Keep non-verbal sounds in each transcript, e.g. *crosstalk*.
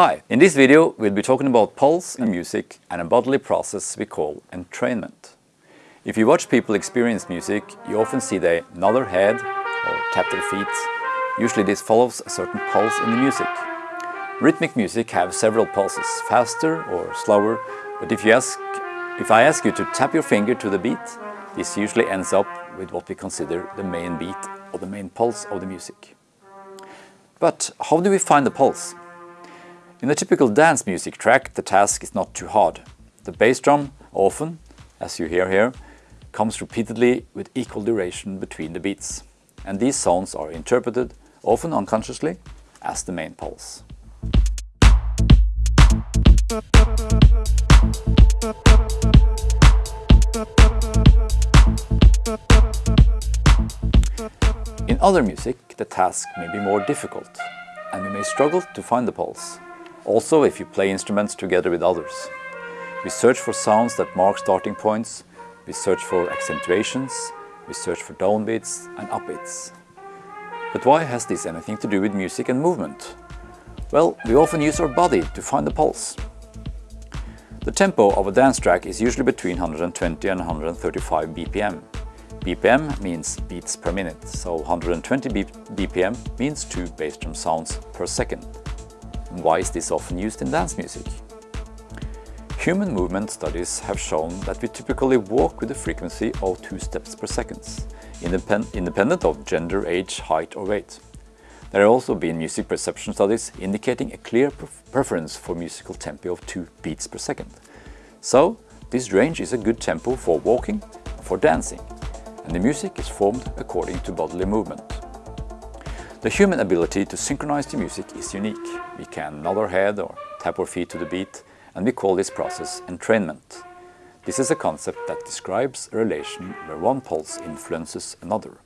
Hi, in this video we'll be talking about pulse in music and a bodily process we call entrainment. If you watch people experience music, you often see they nod their head or tap their feet. Usually this follows a certain pulse in the music. Rhythmic music have several pulses, faster or slower, but if, you ask, if I ask you to tap your finger to the beat, this usually ends up with what we consider the main beat or the main pulse of the music. But how do we find the pulse? In a typical dance music track, the task is not too hard. The bass drum often, as you hear here, comes repeatedly with equal duration between the beats. And these sounds are interpreted, often unconsciously, as the main pulse. In other music, the task may be more difficult, and we may struggle to find the pulse. Also if you play instruments together with others. We search for sounds that mark starting points, we search for accentuations, we search for downbeats and upbeats. But why has this anything to do with music and movement? Well, we often use our body to find the pulse. The tempo of a dance track is usually between 120 and 135 BPM. BPM means beats per minute, so 120 BPM means two bass drum sounds per second. Why is this often used in dance music? Human movement studies have shown that we typically walk with a frequency of two steps per second, independent of gender, age, height or weight. There have also been music perception studies indicating a clear preference for musical tempo of two beats per second. So, this range is a good tempo for walking and for dancing, and the music is formed according to bodily movement. The human ability to synchronize the music is unique. We can nod our head or tap our feet to the beat, and we call this process entrainment. This is a concept that describes a relation where one pulse influences another.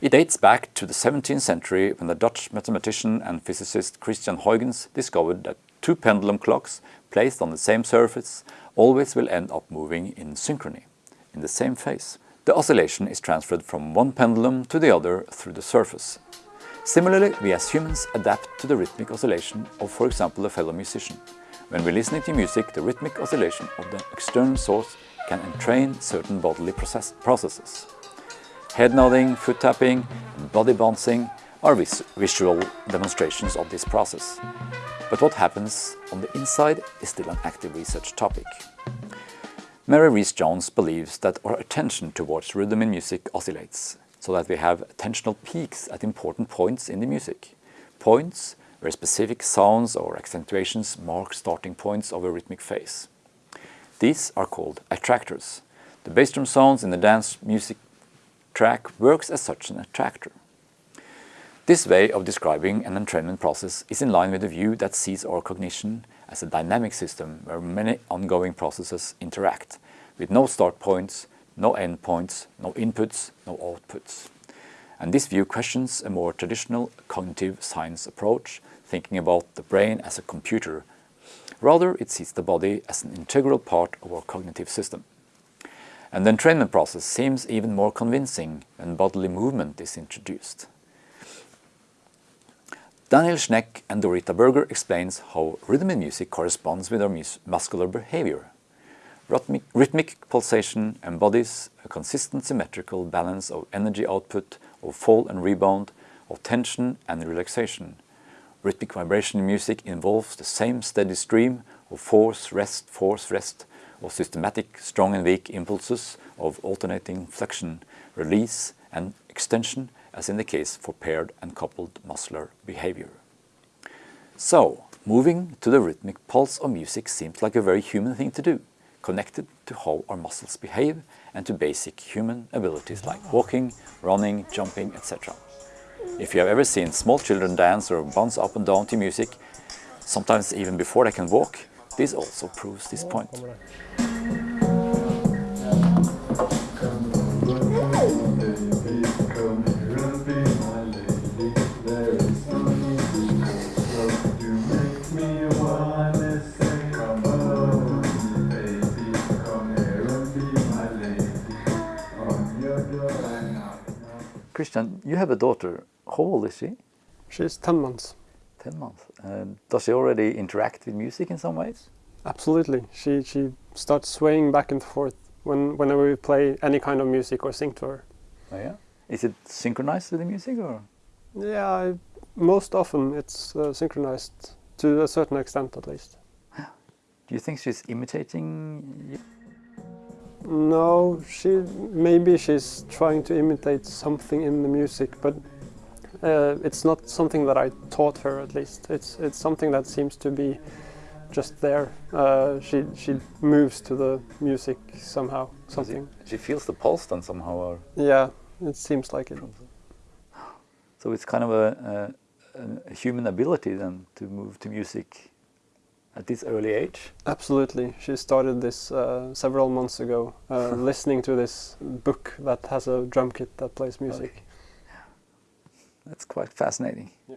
It dates back to the 17th century when the Dutch mathematician and physicist Christian Huygens discovered that two pendulum clocks placed on the same surface always will end up moving in synchrony, in the same phase. The oscillation is transferred from one pendulum to the other through the surface. Similarly, we as humans adapt to the rhythmic oscillation of, for example, a fellow musician. When we're listening to music, the rhythmic oscillation of the external source can entrain certain bodily process processes. Head nodding, foot tapping, and body bouncing are vis visual demonstrations of this process. But what happens on the inside is still an active research topic. Mari Riess Jones believes that our attention towards rhythm in music oscillates, so that we have attentional peaks at important points in the music. Points where specific sounds or accentuations mark starting points of a rhythmic phase. These are called attractors. The bass drum sounds in the dance music track works as such an attractor. This way of describing an entrainment process is in line with the view that sees our cognition as a dynamic system where many ongoing processes interact, with no start points, no end points, no inputs, no outputs. And this view questions a more traditional cognitive science approach, thinking about the brain as a computer. Rather, it sees the body as an integral part of our cognitive system. And the entrainment process seems even more convincing when bodily movement is introduced. Daniel Schneck and Dorita Berger explains how rhythm in music corresponds with our muscular behavior. Rhythmic, rhythmic, pulsation embodies a consistent symmetrical balance of energy output, of fall and rebound, of tension and relaxation. Rhythmic vibration in music involves the same steady stream of force, rest, force, rest, of systematic strong and weak impulses of alternating flexion, release and extension as in the case for paired and coupled muscular behavior. So, moving to the rhythmic pulse of music seems like a very human thing to do, connected to how our muscles behave and to basic human abilities like walking, running, jumping, etc. If you have ever seen small children dance or bounce up and down to music, sometimes even before they can walk, this also proves this point. Christian, you have a daughter. How old is she? She's 10 months. 10 months. Does she already interact with music in some ways? Absolutely. She she starts swaying back and forth when whenever we play any kind of music or sing to her. Oh, yeah. Is it synchronized with the music or? Yeah, I, most often it's uh, synchronized to a certain extent at least. Do you think she's imitating you? No, she maybe she's trying to imitate something in the music, but uh, it's not something that I taught her. At least it's it's something that seems to be just there. Uh, she she moves to the music somehow. Something. She feels the pulse then somehow or? Yeah, it seems like it. So it's kind of a, a, a human ability then to move to music at this early age. Absolutely. She started this uh, several months ago, uh, *laughs* listening to this book that has a drum kit that plays music. Okay. That's quite fascinating. Yeah.